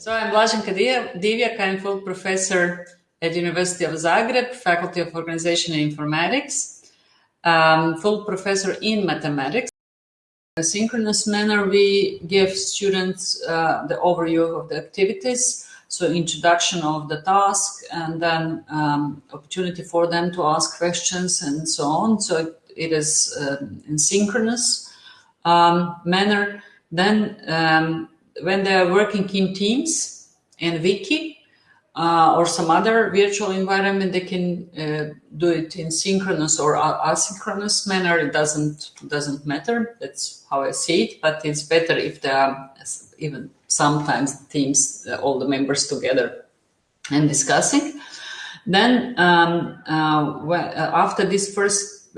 So I'm Blaženka Divjak, I'm full professor at University of Zagreb, Faculty of Organization and Informatics, um, full professor in mathematics. In a synchronous manner, we give students uh, the overview of the activities, so introduction of the task, and then um, opportunity for them to ask questions and so on. So it is uh, in synchronous um, manner. Then um, when they are working in Teams and Wiki uh, or some other virtual environment, they can uh, do it in synchronous or asynchronous manner. It doesn't doesn't matter. That's how I see it. But it's better if there are even sometimes teams, uh, all the members together and discussing. Then um, uh, uh, after this first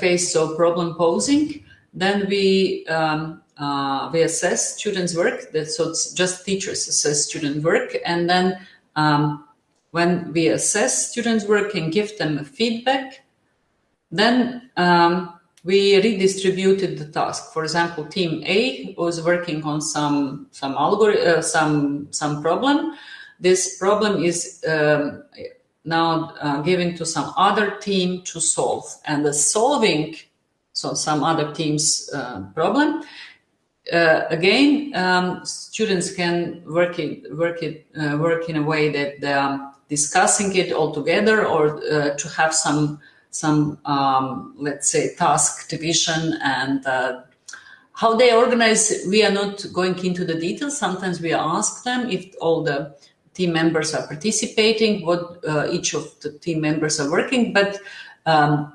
phase of problem posing, then we um, uh, we assess students' work. So it's just teachers assess student work, and then um, when we assess students' work and give them feedback, then um, we redistributed the task. For example, team A was working on some some algorithm, uh, some some problem. This problem is um, now uh, given to some other team to solve, and the solving so some other team's uh, problem uh, again, um, students can work it, work it, uh, work in a way that they are discussing it all together, or uh, to have some some um, let's say task division and uh, how they organize. We are not going into the details. Sometimes we ask them if all the team members are participating, what uh, each of the team members are working, but um,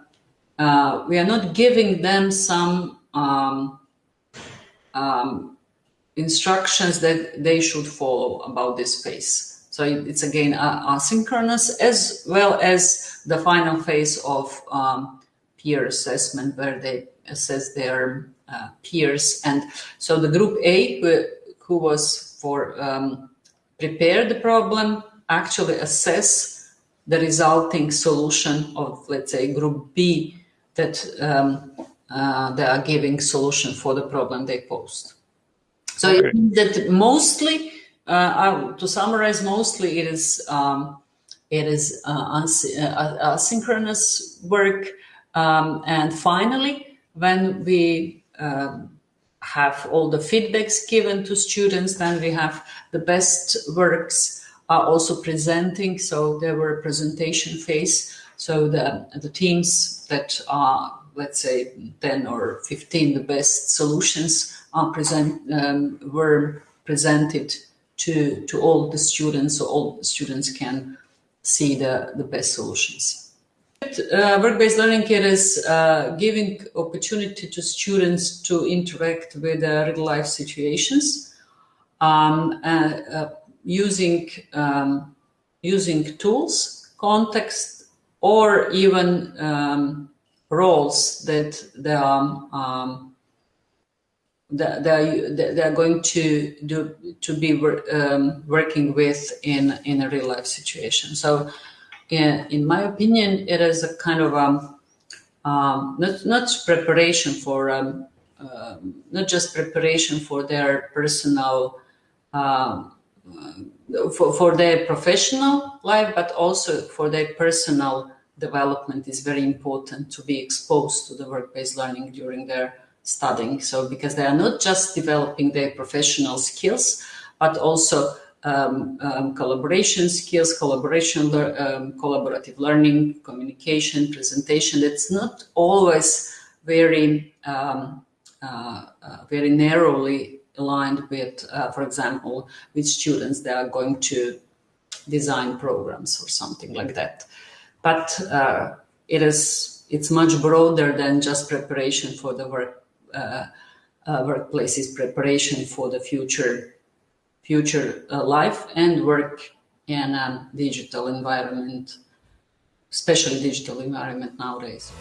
uh, we are not giving them some. Um, instructions that they should follow about this phase. So it's again asynchronous as well as the final phase of um, peer assessment where they assess their uh, peers. And so the group A, who, who was for um, prepare the problem, actually assess the resulting solution of, let's say, group B that um, uh, they are giving solution for the problem they posed. So okay. that mostly, uh, to summarize, mostly it is um, it is uh, uh, asynchronous work, um, and finally, when we um, have all the feedbacks given to students, then we have the best works are also presenting. So there were a presentation phase. So the the teams that are let's say 10 or 15 the best solutions are present um, were presented to to all the students so all the students can see the the best solutions. Uh, work-based learning it is uh, giving opportunity to students to interact with uh, real life situations um, uh, uh, using um, using tools context or even um, roles that they are um, that they are going to do to be um, working with in in a real life situation. So, in, in my opinion, it is a kind of um, um not not preparation for um, uh, not just preparation for their personal uh, for, for their professional life, but also for their personal development is very important to be exposed to the work-based learning during their studying. So because they are not just developing their professional skills, but also um, um, collaboration skills, collaboration, um, collaborative learning, communication, presentation. It's not always very, um, uh, uh, very narrowly aligned with, uh, for example, with students that are going to design programs or something like that. But uh, it is, it's much broader than just preparation for the work uh, uh, workplaces preparation for the future future uh, life and work in a digital environment, especially digital environment nowadays.